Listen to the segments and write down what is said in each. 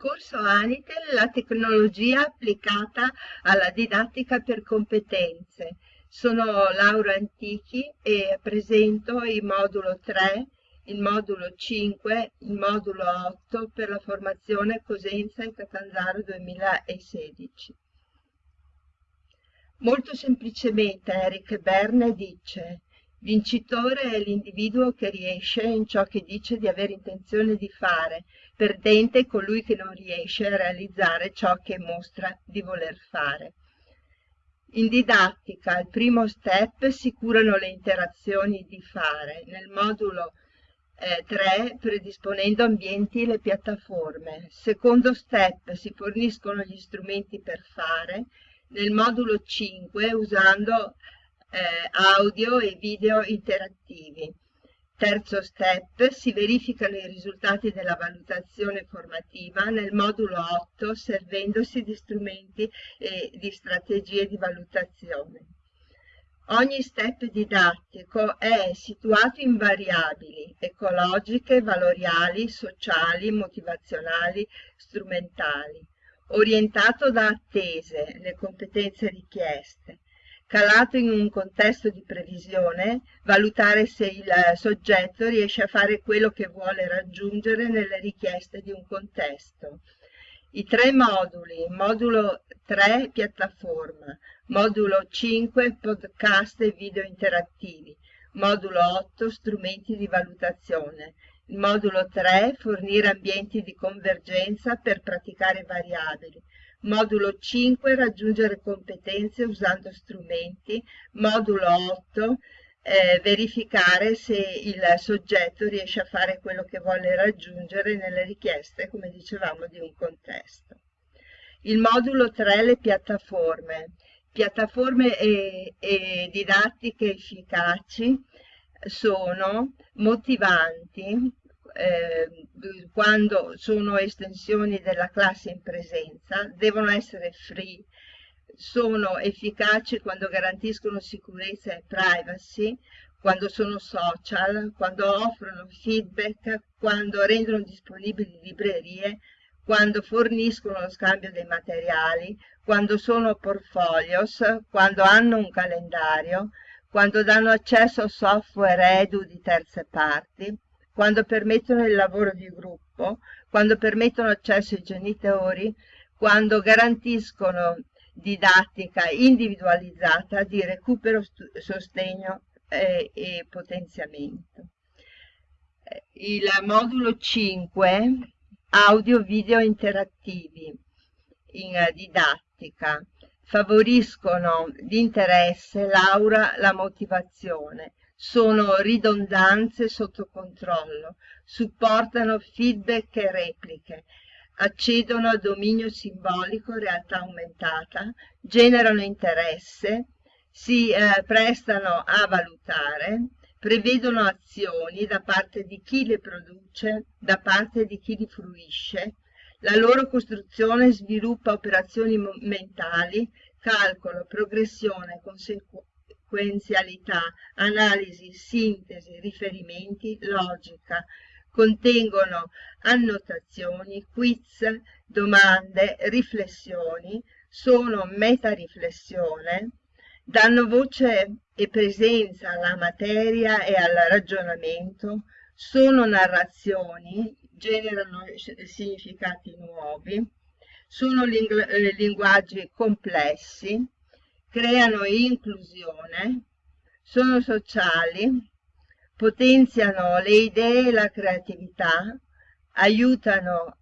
Corso Anitel, la tecnologia applicata alla didattica per competenze. Sono Laura Antichi e presento il modulo 3, il modulo 5, il modulo 8 per la formazione Cosenza e Catanzaro 2016. Molto semplicemente Eric Berne dice Vincitore è l'individuo che riesce in ciò che dice di avere intenzione di fare, perdente è colui che non riesce a realizzare ciò che mostra di voler fare. In didattica, al primo step si curano le interazioni di fare, nel modulo eh, 3 predisponendo ambienti e le piattaforme. Secondo step si forniscono gli strumenti per fare, nel modulo 5 usando eh, audio e video interattivi. Terzo step, si verificano i risultati della valutazione formativa nel modulo 8 servendosi di strumenti e di strategie di valutazione. Ogni step didattico è situato in variabili ecologiche, valoriali, sociali, motivazionali, strumentali, orientato da attese, le competenze richieste, calato in un contesto di previsione, valutare se il soggetto riesce a fare quello che vuole raggiungere nelle richieste di un contesto. I tre moduli, modulo 3 piattaforma, modulo 5 podcast e video interattivi, modulo 8 strumenti di valutazione, modulo 3 fornire ambienti di convergenza per praticare variabili, Modulo 5 raggiungere competenze usando strumenti. Modulo 8 eh, verificare se il soggetto riesce a fare quello che vuole raggiungere nelle richieste, come dicevamo, di un contesto. Il modulo 3 le piattaforme. Piattaforme e, e didattiche efficaci sono motivanti, eh, quando sono estensioni della classe in presenza, devono essere free, sono efficaci quando garantiscono sicurezza e privacy, quando sono social, quando offrono feedback, quando rendono disponibili librerie, quando forniscono lo scambio dei materiali, quando sono portfolios, quando hanno un calendario, quando danno accesso a software edu di terze parti, quando permettono il lavoro di gruppo, quando permettono accesso ai genitori, quando garantiscono didattica individualizzata di recupero, sostegno eh, e potenziamento. Eh, il modulo 5, audio video interattivi in didattica, favoriscono l'interesse, l'aura, la motivazione, sono ridondanze sotto controllo, supportano feedback e repliche, accedono a dominio simbolico, realtà aumentata, generano interesse, si eh, prestano a valutare, prevedono azioni da parte di chi le produce, da parte di chi li fruisce, la loro costruzione sviluppa operazioni mentali, calcolo, progressione, conseguenza sequenzialità, analisi, sintesi, riferimenti, logica. Contengono annotazioni, quiz, domande, riflessioni, sono metariflessione, danno voce e presenza alla materia e al ragionamento, sono narrazioni, generano significati nuovi, sono eh, linguaggi complessi, creano inclusione, sono sociali, potenziano le idee e la creatività, aiutano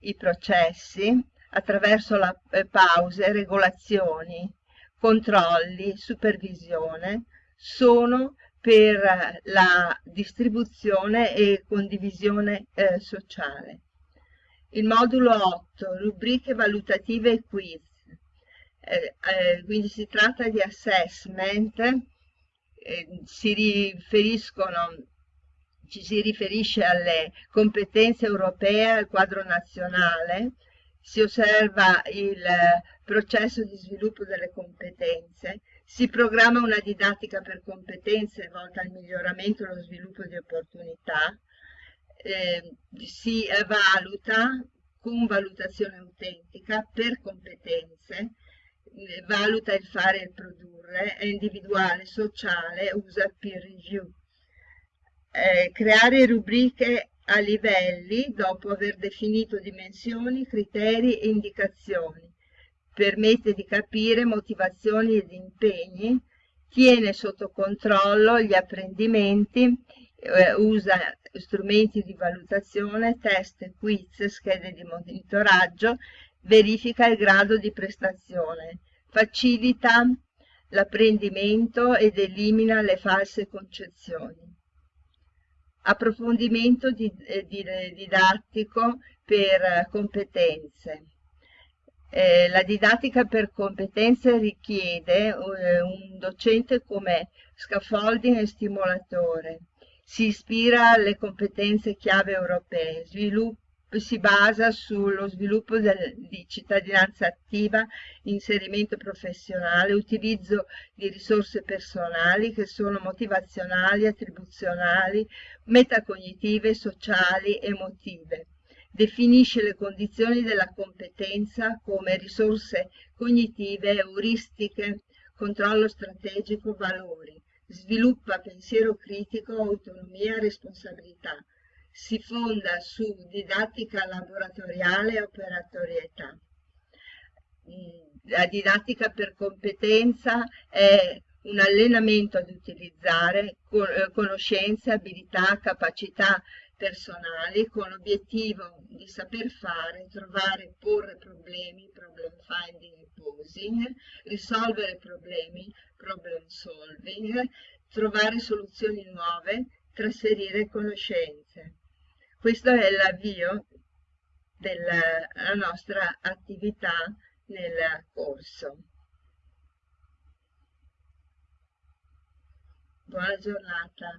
i processi attraverso la, eh, pause, regolazioni, controlli, supervisione, sono per la distribuzione e condivisione eh, sociale. Il modulo 8, rubriche valutative e quiz, eh, eh, quindi si tratta di assessment, eh, si riferiscono, ci si riferisce alle competenze europee, al quadro nazionale, si osserva il processo di sviluppo delle competenze, si programma una didattica per competenze volta al miglioramento e allo sviluppo di opportunità, eh, si valuta con valutazione autentica per competenze, eh, valuta il fare e il produrre, è individuale, sociale, usa peer review. Eh, creare rubriche a livelli dopo aver definito dimensioni, criteri e indicazioni. Permette di capire motivazioni ed impegni, tiene sotto controllo gli apprendimenti, eh, usa strumenti di valutazione, test, quiz, schede di monitoraggio, verifica il grado di prestazione, facilita l'apprendimento ed elimina le false concezioni. Approfondimento di, eh, di, eh, didattico per competenze. Eh, la didattica per competenze richiede eh, un docente come scaffolding e stimolatore. Si ispira alle competenze chiave europee, sviluppa si basa sullo sviluppo del, di cittadinanza attiva, inserimento professionale, utilizzo di risorse personali che sono motivazionali, attribuzionali, metacognitive, sociali, emotive. Definisce le condizioni della competenza come risorse cognitive, euristiche, controllo strategico, valori. Sviluppa pensiero critico, autonomia, responsabilità si fonda su didattica laboratoriale e operatorietà. La didattica per competenza è un allenamento ad utilizzare conoscenze, abilità, capacità personali con l'obiettivo di saper fare, trovare, porre problemi, problem finding e posing, risolvere problemi, problem solving, trovare soluzioni nuove, trasferire conoscenze. Questo è l'avvio della nostra attività nel corso. Buona giornata.